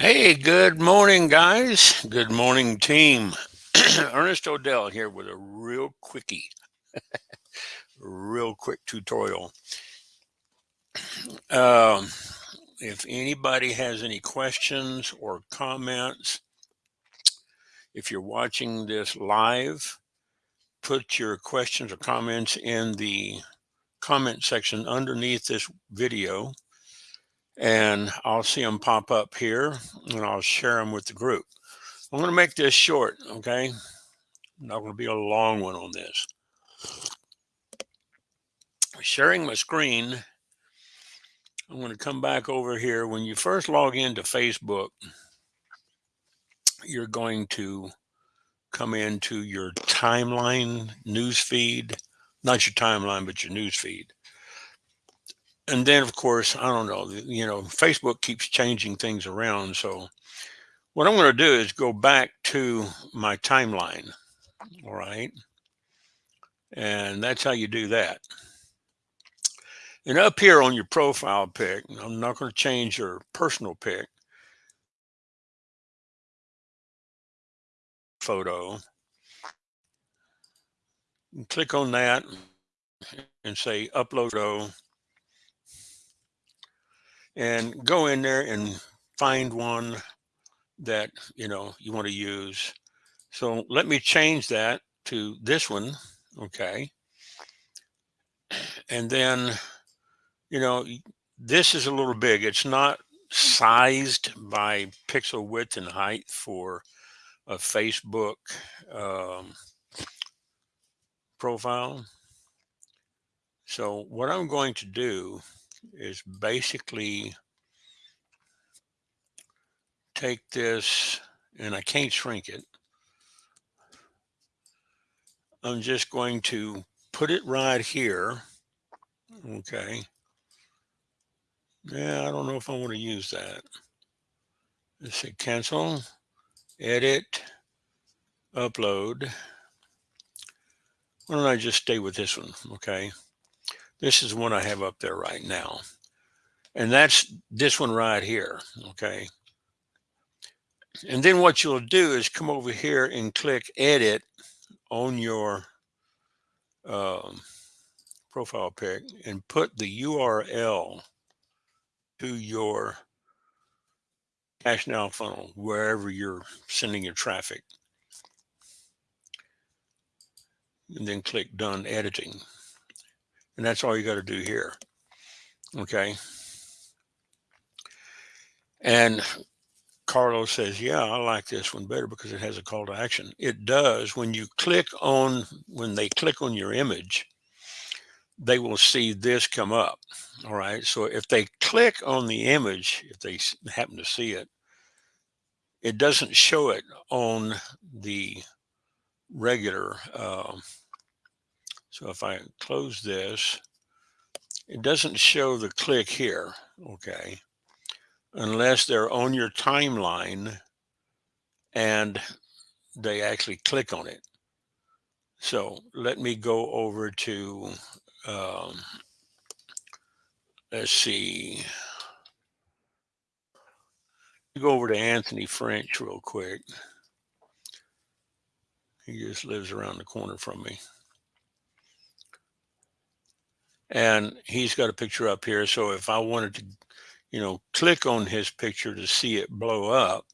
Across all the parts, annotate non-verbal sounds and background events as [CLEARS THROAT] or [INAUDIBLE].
Hey, good morning, guys. Good morning, team. [CLEARS THROAT] Ernest Odell here with a real quickie, real quick tutorial. Um, if anybody has any questions or comments, if you're watching this live, put your questions or comments in the comment section underneath this video and I'll see them pop up here and I'll share them with the group. I'm going to make this short, okay? Not going to be a long one on this. Sharing my screen, I'm going to come back over here. When you first log into Facebook, you're going to come into your timeline news feed, not your timeline, but your news feed. And then, of course, I don't know, you know, Facebook keeps changing things around. So what I'm going to do is go back to my timeline. All right. And that's how you do that. And up here on your profile pic, I'm not going to change your personal pic. Photo. And click on that and say upload photo and go in there and find one that you know you want to use. So let me change that to this one okay? And then you know this is a little big. It's not sized by pixel width and height for a facebook um, profile. So what i'm going to do is basically take this and I can't shrink it. I'm just going to put it right here. Okay. Yeah, I don't know if I want to use that. Let's say cancel, edit, upload. Why don't I just stay with this one? Okay. This is one I have up there right now. And that's this one right here. Okay. And then what you'll do is come over here and click edit on your um, profile pic and put the URL to your cash now funnel, wherever you're sending your traffic. And then click done editing. And that's all you got to do here. Okay. And Carlos says, yeah, I like this one better because it has a call to action. It does. When you click on, when they click on your image, they will see this come up. All right. So if they click on the image, if they happen to see it, it doesn't show it on the regular. Uh, so if I close this, it doesn't show the click here. Okay unless they're on your timeline and they actually click on it. So let me go over to, um, let's see, go over to Anthony French real quick. He just lives around the corner from me. And he's got a picture up here. So if I wanted to you know, click on his picture to see it blow up.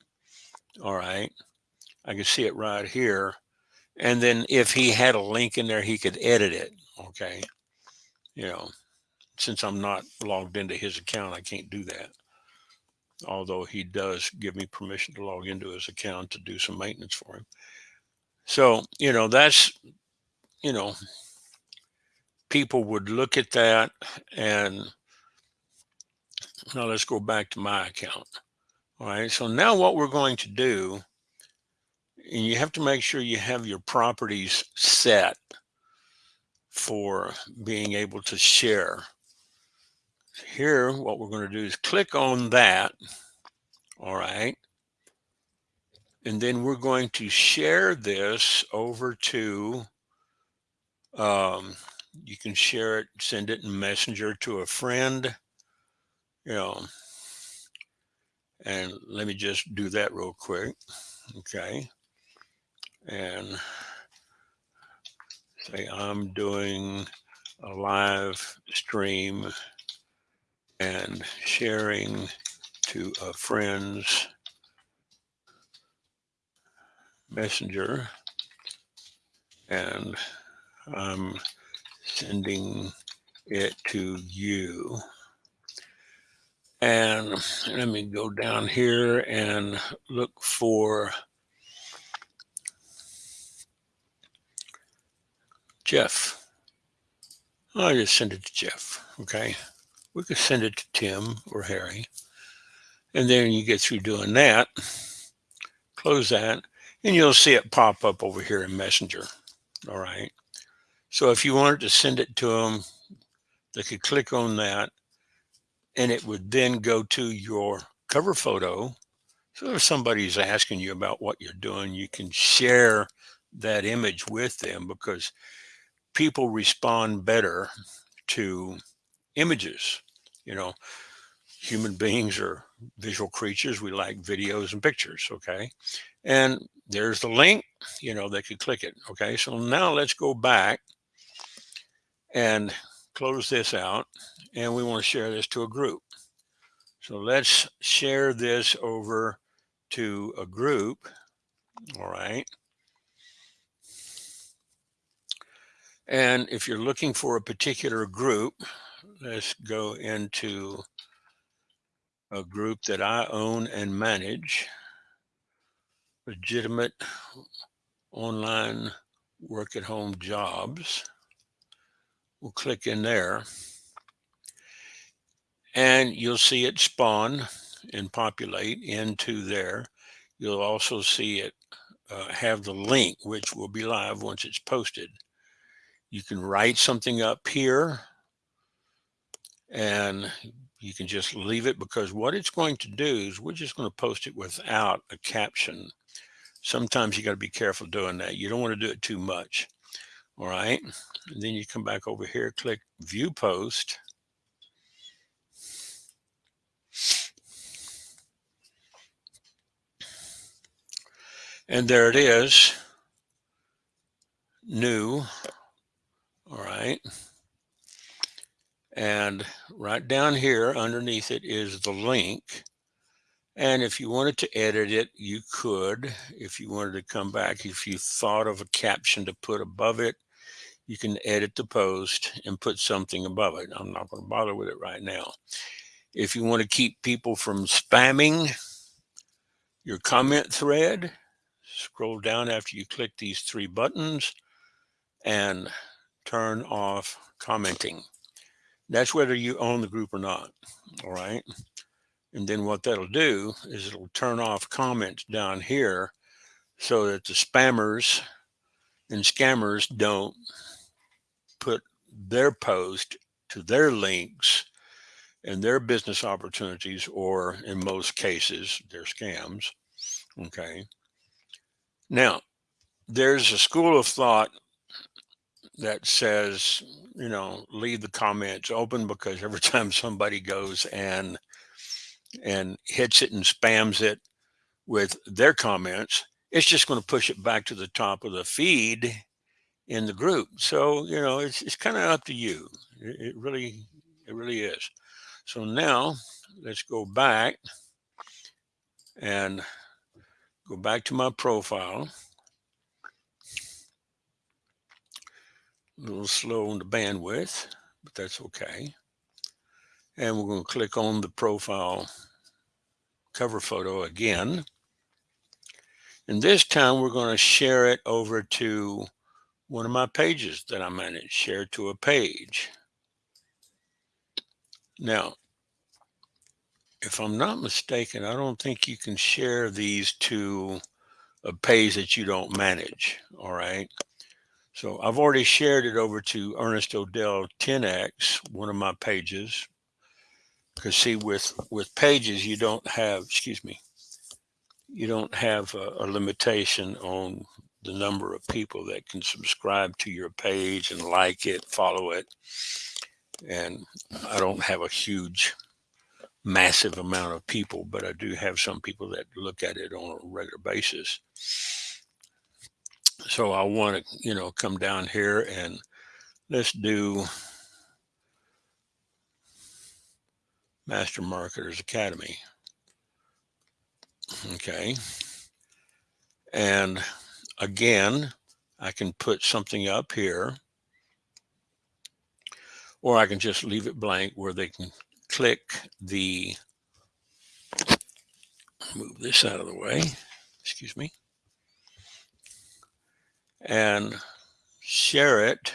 All right. I can see it right here. And then if he had a link in there, he could edit it. Okay. You know, since I'm not logged into his account, I can't do that. Although he does give me permission to log into his account to do some maintenance for him. So, you know, that's, you know, people would look at that and now let's go back to my account. All right, so now what we're going to do, and you have to make sure you have your properties set for being able to share. Here, what we're going to do is click on that. All right. And then we're going to share this over to, um, you can share it, send it in Messenger to a friend you know, And let me just do that real quick. Okay. And say I'm doing a live stream and sharing to a friend's messenger and I'm sending it to you. And let me go down here and look for Jeff. I'll just send it to Jeff, okay? We could send it to Tim or Harry. And then you get through doing that, close that, and you'll see it pop up over here in Messenger, all right? So if you wanted to send it to them, they could click on that and it would then go to your cover photo. So if somebody's asking you about what you're doing, you can share that image with them because people respond better to images. You know, human beings are visual creatures. We like videos and pictures. Okay. And there's the link, you know, they could click it. Okay. So now let's go back and close this out. And we want to share this to a group. So let's share this over to a group. All right. And if you're looking for a particular group, let's go into a group that I own and manage, legitimate online work at home jobs. We'll click in there and you'll see it spawn and populate into there. You'll also see it uh, have the link, which will be live once it's posted. You can write something up here and you can just leave it because what it's going to do is we're just going to post it without a caption. Sometimes you got to be careful doing that. You don't want to do it too much. All right. And then you come back over here, click view post And there it is, new, all right. And right down here underneath it is the link. And if you wanted to edit it, you could. If you wanted to come back, if you thought of a caption to put above it, you can edit the post and put something above it. I'm not going to bother with it right now. If you want to keep people from spamming your comment thread, scroll down after you click these three buttons and turn off commenting. That's whether you own the group or not. All right. And then what that'll do is it'll turn off comments down here so that the spammers and scammers don't put their post to their links and their business opportunities, or in most cases, their scams. Okay. Now, there's a school of thought that says, you know, leave the comments open because every [LAUGHS] time somebody goes and and hits it and spams it with their comments, it's just going to push it back to the top of the feed in the group. So, you know, it's, it's kind of up to you. It, it really, it really is. So now let's go back and go back to my profile. A little slow on the bandwidth, but that's okay. And we're going to click on the profile cover photo again. And this time we're going to share it over to one of my pages that I manage, share to a page. Now, if I'm not mistaken, I don't think you can share these to a page that you don't manage. All right. So I've already shared it over to Ernest Odell 10X, one of my pages. Because see, with with pages, you don't have, excuse me, you don't have a, a limitation on the number of people that can subscribe to your page and like it, follow it. And I don't have a huge massive amount of people, but I do have some people that look at it on a regular basis. So I want to, you know, come down here and let's do Master Marketers Academy. Okay. And again, I can put something up here or I can just leave it blank where they can click the, move this out of the way, excuse me, and share it.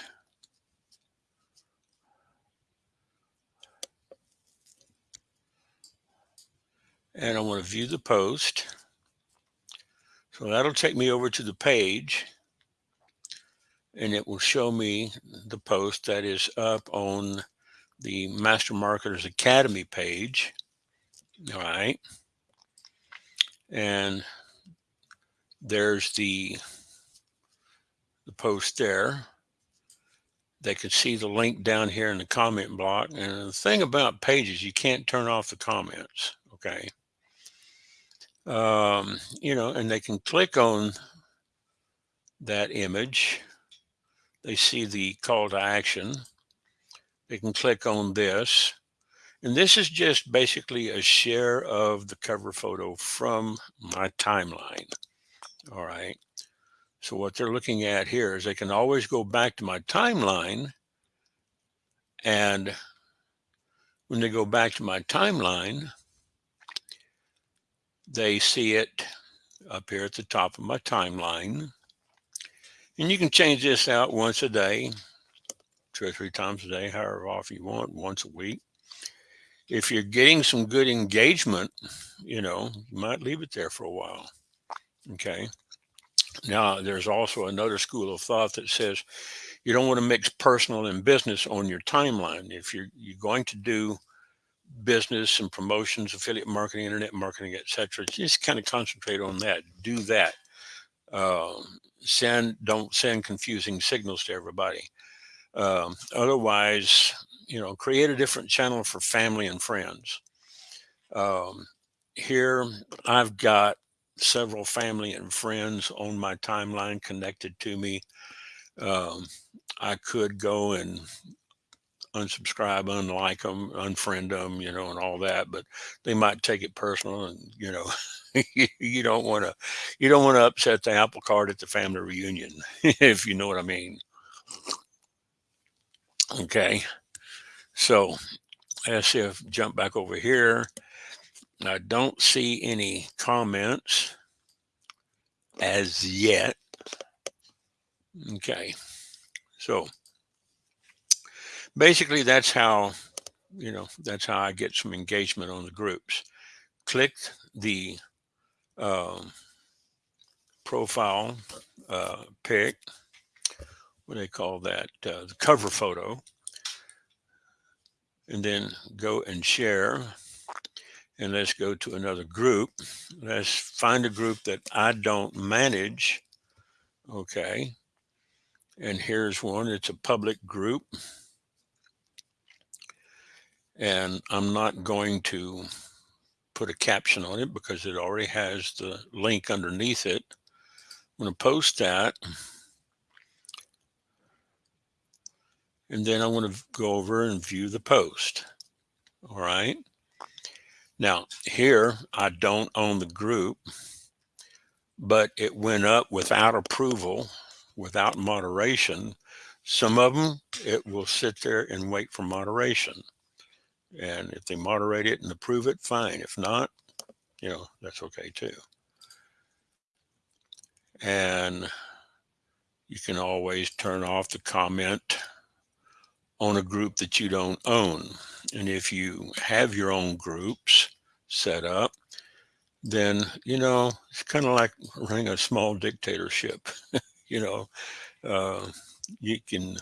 And I want to view the post. So that'll take me over to the page and it will show me the post that is up on the Master Marketers Academy page. All right. And there's the, the post there. They can see the link down here in the comment block. And the thing about pages, you can't turn off the comments. Okay. Um, you know, and they can click on that image. They see the call to action they can click on this. And this is just basically a share of the cover photo from my timeline. All right. So what they're looking at here is they can always go back to my timeline. And when they go back to my timeline, they see it up here at the top of my timeline. And you can change this out once a day two or three times a day, however often you want, once a week. If you're getting some good engagement, you know, you might leave it there for a while. Okay. Now, there's also another school of thought that says you don't want to mix personal and business on your timeline. If you're, you're going to do business and promotions, affiliate marketing, internet marketing, etc., just kind of concentrate on that. Do that. Uh, send don't send confusing signals to everybody. Um, otherwise, you know, create a different channel for family and friends. Um, here, I've got several family and friends on my timeline connected to me. Um, I could go and unsubscribe, unlike them, unfriend them, you know, and all that, but they might take it personal and, you know, [LAUGHS] you don't want to, you don't want to upset the apple cart at the family reunion, [LAUGHS] if you know what I mean. Okay, so let's see if jump back over here. I don't see any comments as yet. Okay, so basically that's how, you know, that's how I get some engagement on the groups. Click the um, profile uh, pic what do they call that, uh, the cover photo, and then go and share. And let's go to another group. Let's find a group that I don't manage. Okay. And here's one, it's a public group. And I'm not going to put a caption on it because it already has the link underneath it. I'm going to post that. And then I want to go over and view the post. All right. Now here, I don't own the group, but it went up without approval, without moderation. Some of them, it will sit there and wait for moderation. And if they moderate it and approve it, fine. If not, you know, that's okay too. And you can always turn off the comment on a group that you don't own. And if you have your own groups set up, then, you know, it's kind of like running a small dictatorship. [LAUGHS] you know, uh, you can,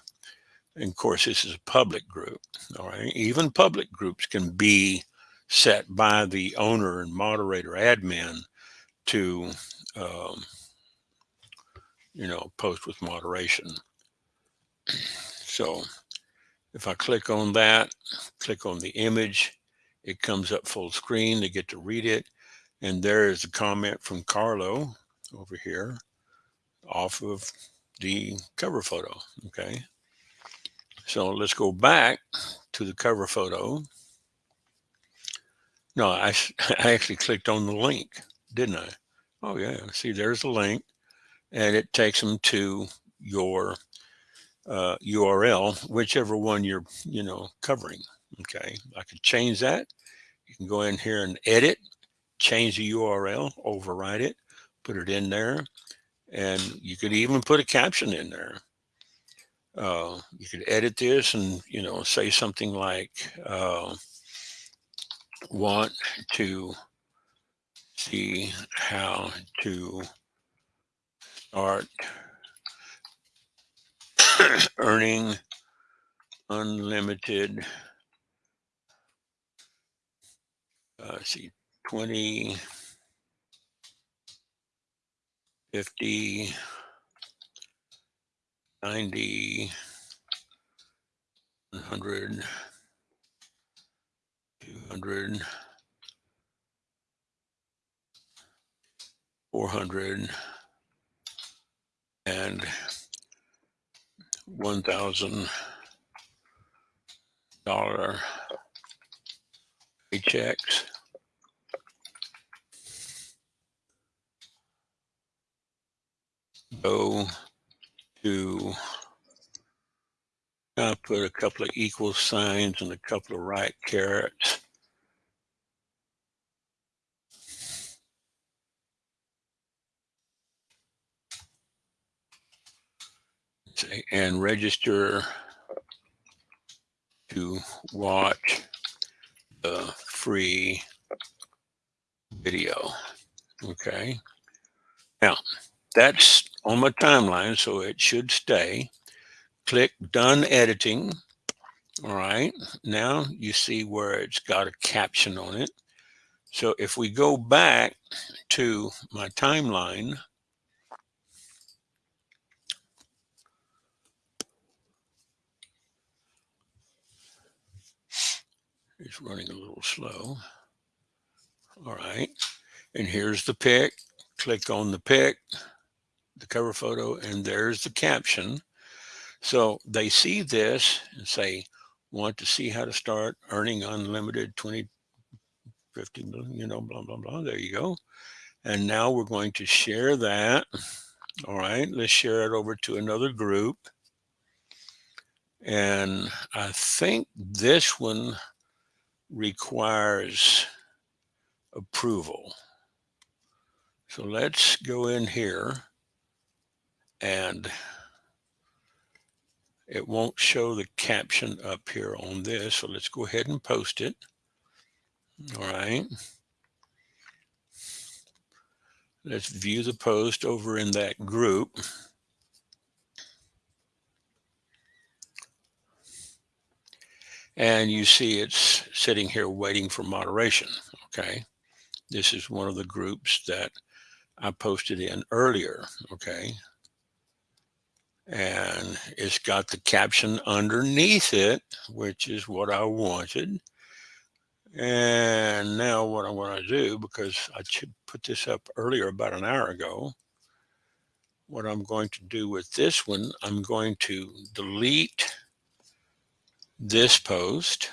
and of course, this is a public group. All right. Even public groups can be set by the owner and moderator admin to, um, you know, post with moderation. So if I click on that, click on the image, it comes up full screen. They get to read it. And there is a comment from Carlo over here off of the cover photo. Okay. So let's go back to the cover photo. No, I, [LAUGHS] I actually clicked on the link, didn't I? Oh yeah, see there's the link and it takes them to your uh, URL, whichever one you're, you know, covering. Okay, I could change that. You can go in here and edit, change the URL, override it, put it in there, and you could even put a caption in there. Uh, you could edit this and, you know, say something like, uh, want to see how to start [COUGHS] earning unlimited uh, see 20 50 90 100 200 400 and one thousand dollar paychecks. Go to I put a couple of equal signs and a couple of right carets. and register to watch the free video. Okay. Now, that's on my timeline, so it should stay. Click Done Editing. All right. Now you see where it's got a caption on it. So if we go back to my timeline, It's running a little slow. All right. And here's the pic. Click on the pic, the cover photo, and there's the caption. So they see this and say, want to see how to start earning unlimited 20, 50 million, you know, blah, blah, blah. There you go. And now we're going to share that. All right, let's share it over to another group. And I think this one requires approval. So let's go in here and it won't show the caption up here on this. So let's go ahead and post it. All right. Let's view the post over in that group. And you see it's sitting here waiting for moderation. Okay. This is one of the groups that I posted in earlier. Okay. And it's got the caption underneath it, which is what I wanted. And now what I'm going to do, because I put this up earlier about an hour ago, what I'm going to do with this one, I'm going to delete this post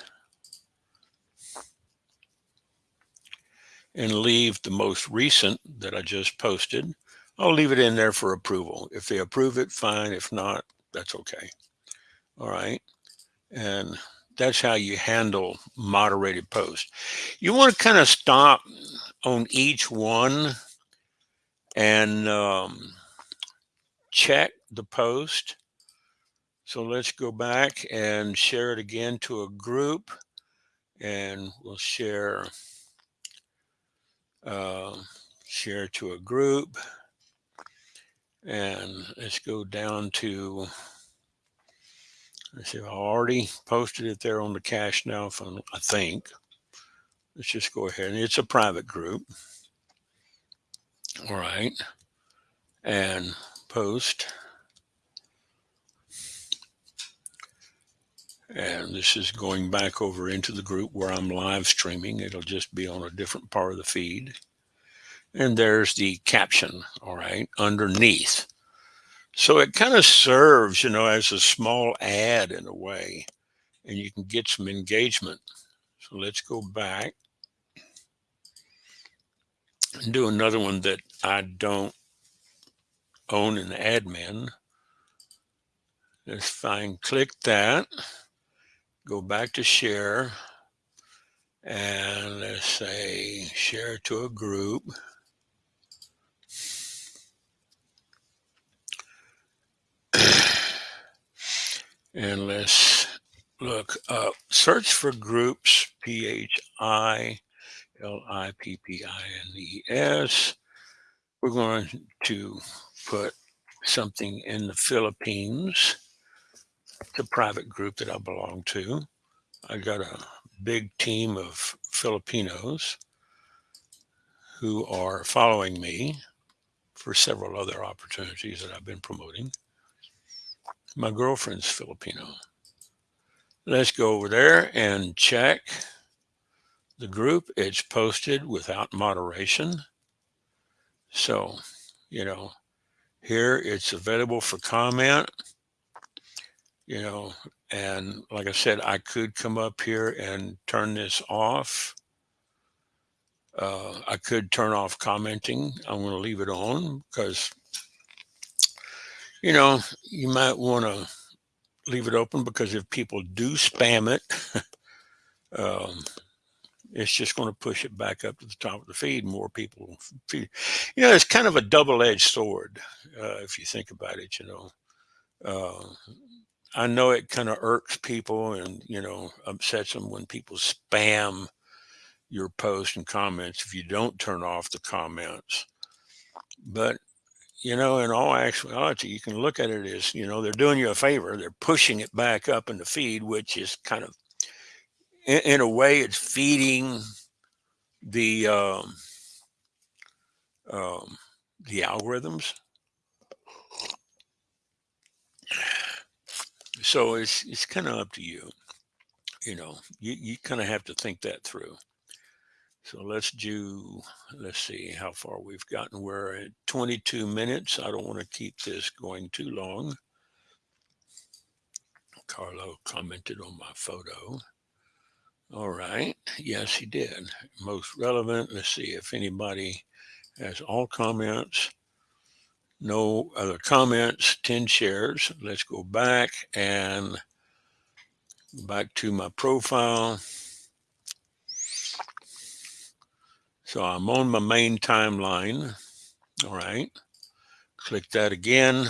and leave the most recent that I just posted. I'll leave it in there for approval. If they approve it, fine. If not, that's okay. All right. And that's how you handle moderated posts. You want to kind of stop on each one and um, check the post so let's go back and share it again to a group and we'll share uh, share to a group and let's go down to let's see I already posted it there on the cash now fund I think let's just go ahead and it's a private group all right and post And this is going back over into the group where I'm live streaming. It'll just be on a different part of the feed. And there's the caption, all right, underneath. So it kind of serves, you know, as a small ad in a way, and you can get some engagement. So let's go back and do another one that I don't own an admin. Let's find, click that, go back to share, and let's say share to a group. And let's look search for groups, P-H-I L-I-P-P-I-N-E-S. We're going to put something in the Philippines. It's a private group that I belong to. I got a big team of Filipinos who are following me for several other opportunities that I've been promoting. My girlfriend's Filipino. Let's go over there and check the group. It's posted without moderation. So, you know, here it's available for comment, you know, and like I said, I could come up here and turn this off. Uh, I could turn off commenting. I'm going to leave it on because, you know, you might want to leave it open because if people do spam it, [LAUGHS] um, it's just going to push it back up to the top of the feed. More people feed. You know, it's kind of a double-edged sword uh, if you think about it. You know, uh, I know it kind of irks people and you know upsets them when people spam your post and comments if you don't turn off the comments. But you know, in all actuality, you can look at it as, you know, they're doing you a favor. They're pushing it back up in the feed, which is kind of in, in a way, it's feeding the um, um, the algorithms. So it's it's kind of up to you. You know, you, you kind of have to think that through. So let's do, let's see how far we've gotten. We're at 22 minutes. I don't want to keep this going too long. Carlo commented on my photo. All right. Yes, he did. Most relevant. Let's see if anybody has all comments. No other comments, 10 shares. Let's go back and back to my profile. So I'm on my main timeline. All right. Click that again.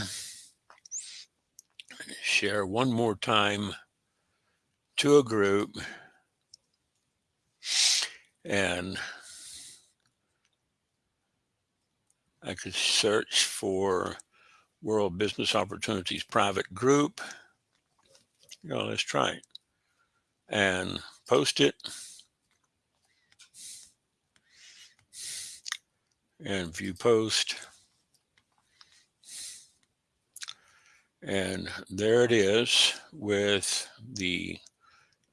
Share one more time to a group and I could search for World Business Opportunities Private Group. You know, let's try it and post it. And view post. And there it is with the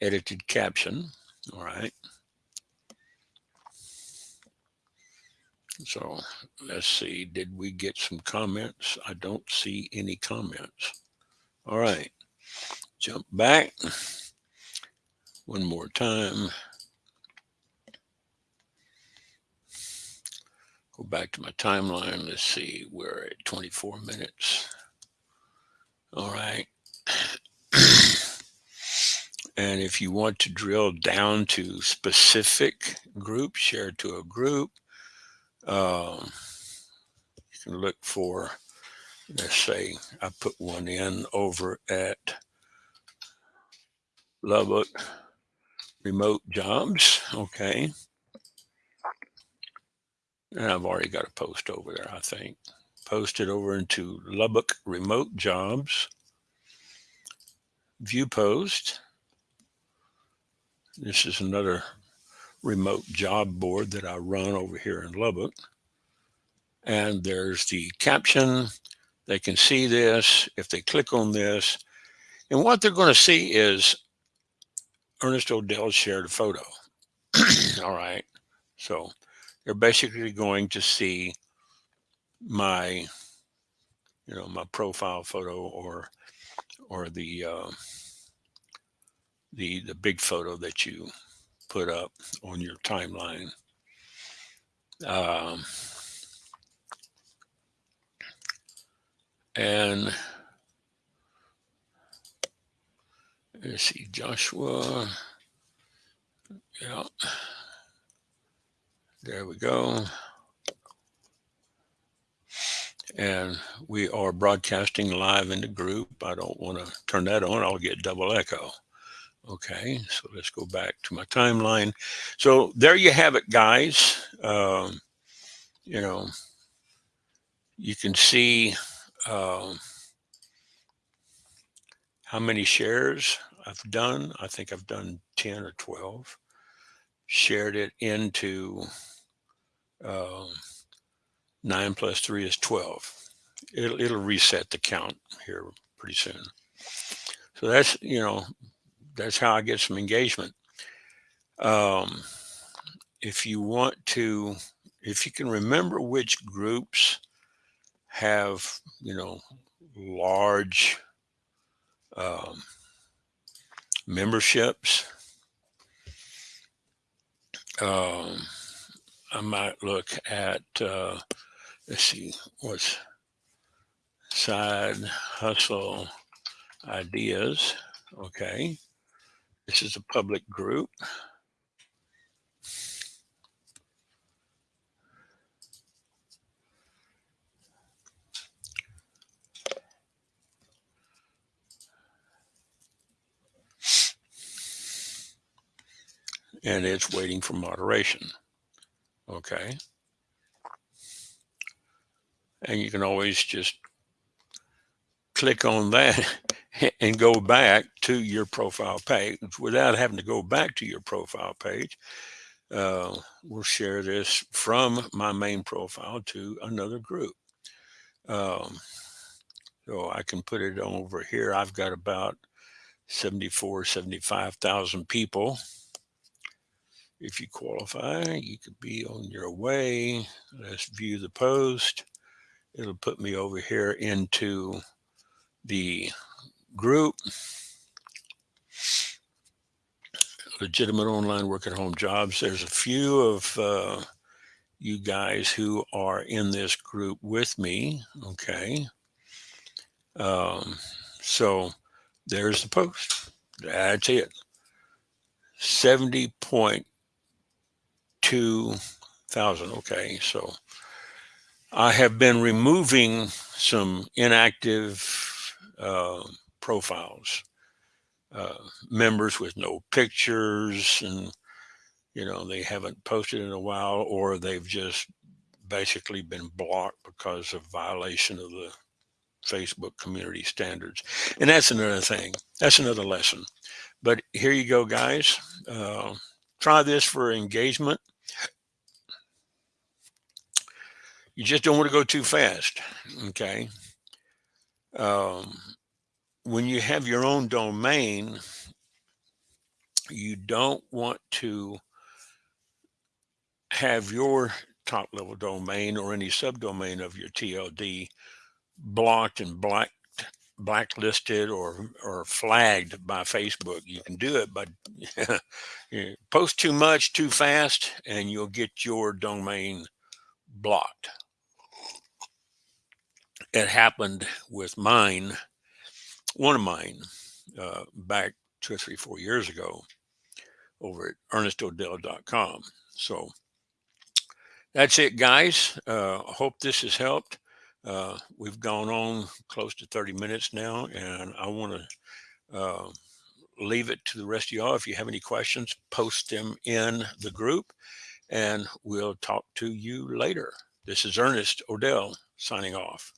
edited caption. All right. So let's see, did we get some comments? I don't see any comments. All right, jump back one more time. Go back to my timeline. Let's see, we're at 24 minutes. All right. and if you want to drill down to specific groups, share to a group, um, you can look for, let's say I put one in over at Lubbock remote jobs. Okay. And I've already got a post over there, I think. Posted over into Lubbock remote jobs. View post. This is another remote job board that I run over here in Lubbock. And there's the caption. They can see this if they click on this. And what they're going to see is Ernest Odell shared a photo. [CLEARS THROAT] All right. So they're basically going to see my, you know, my profile photo or, or the, uh, the, the big photo that you put up on your timeline. Um, and let's see, Joshua. Yeah. There we go. And we are broadcasting live in the group. I don't want to turn that on. I'll get double echo. Okay, so let's go back to my timeline. So there you have it, guys. Um, you know, you can see um, how many shares I've done. I think I've done 10 or 12. Shared it into uh, 9 plus 3 is 12. It'll, it'll reset the count here pretty soon. So that's, you know, that's how I get some engagement. Um, if you want to, if you can remember which groups have, you know, large um, memberships, um, I might look at, uh, let's see, what's side hustle ideas. Okay. This is a public group. And it's waiting for moderation. Okay. And you can always just click on that [LAUGHS] and go back to your profile page without having to go back to your profile page. Uh, we'll share this from my main profile to another group. Um, so I can put it over here. I've got about 74, 75,000 people. If you qualify, you could be on your way. Let's view the post. It'll put me over here into the group, legitimate online work at home jobs. There's a few of uh, you guys who are in this group with me. Okay. Um, so there's the post. That's it. 70.2 thousand. Okay. So I have been removing some inactive uh, profiles, uh, members with no pictures and, you know, they haven't posted in a while or they've just basically been blocked because of violation of the Facebook community standards. And that's another thing. That's another lesson. But here you go, guys. Uh, try this for engagement. You just don't want to go too fast. Okay um, when you have your own domain, you don't want to have your top level domain or any subdomain of your TLD blocked and black blacklisted or or flagged by Facebook. You can do it, but [LAUGHS] post too much too fast and you'll get your domain blocked it happened with mine, one of mine, uh, back two or three, four years ago over at ernestodell.com. So that's it, guys. Uh, hope this has helped. Uh, we've gone on close to 30 minutes now, and I want to uh, leave it to the rest of y'all. If you have any questions, post them in the group, and we'll talk to you later. This is Ernest Odell signing off.